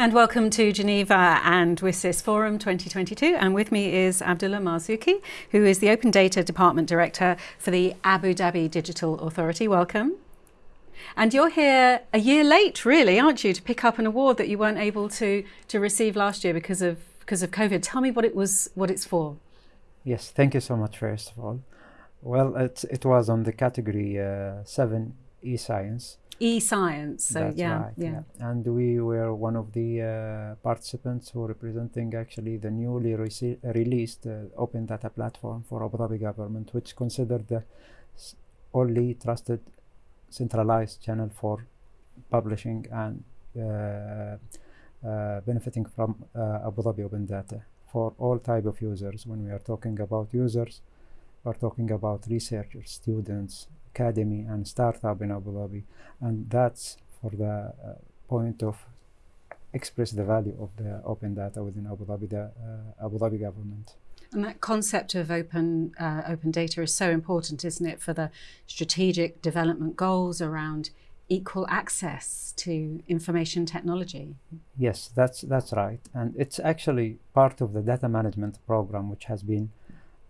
And welcome to Geneva and WSIS Forum 2022. And with me is Abdullah Marzouki, who is the Open Data Department Director for the Abu Dhabi Digital Authority. Welcome. And you're here a year late, really, aren't you, to pick up an award that you weren't able to, to receive last year because of, because of COVID. Tell me what it was, what it's for. Yes, thank you so much, first of all. Well, it, it was on the category uh, 7 e-science e-science. So That's yeah, right, yeah, And we were one of the uh, participants who representing actually the newly released uh, open data platform for Abu Dhabi government, which considered the only trusted centralized channel for publishing and uh, uh benefiting from uh, Abu Dhabi open data for all type of users. When we are talking about users, we're talking about researchers, students, academy and startup in Abu Dhabi and that's for the uh, point of express the value of the open data within Abu Dhabi, the uh, Abu Dhabi government. And that concept of open uh, open data is so important, isn't it, for the strategic development goals around equal access to information technology? Yes, that's that's right, and it's actually part of the data management program, which has been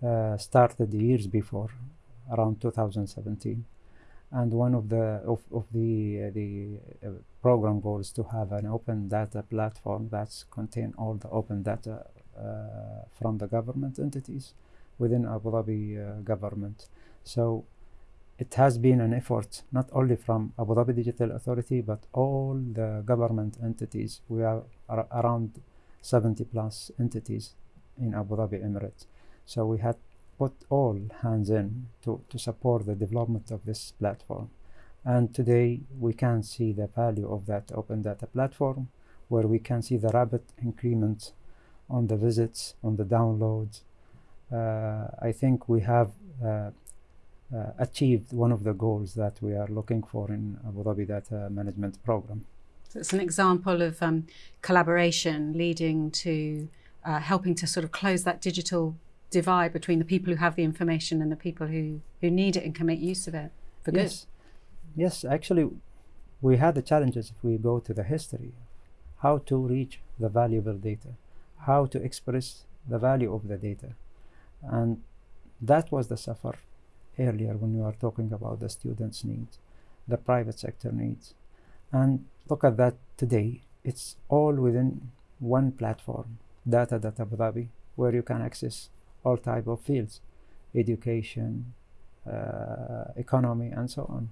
uh, started years before around 2017 and one of the of, of the uh, the uh, program goals to have an open data platform that contain all the open data uh, from the government entities within Abu Dhabi uh, government. So it has been an effort not only from Abu Dhabi Digital Authority but all the government entities. We are ar around 70 plus entities in Abu Dhabi Emirates. So we had put all hands in to, to support the development of this platform. And today we can see the value of that open data platform where we can see the rapid increment on the visits, on the downloads. Uh, I think we have uh, uh, achieved one of the goals that we are looking for in Abu Dhabi Data Management Program. So it's an example of um, collaboration leading to uh, helping to sort of close that digital divide between the people who have the information and the people who, who need it and can make use of it for yes. good. Yes, actually, we had the challenges if we go to the history, how to reach the valuable data, how to express the value of the data. And that was the suffer earlier when we were talking about the students' needs, the private sector needs. And look at that today. It's all within one platform, Data.Abu Dhabi, where you can access all type of fields, education, uh, economy, and so on.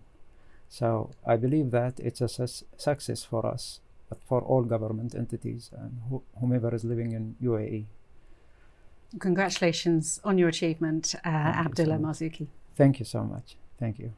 So I believe that it's a su success for us, but for all government entities and wh whomever is living in UAE. Congratulations on your achievement, uh, Abdullah so Marzouki. Thank you so much. Thank you.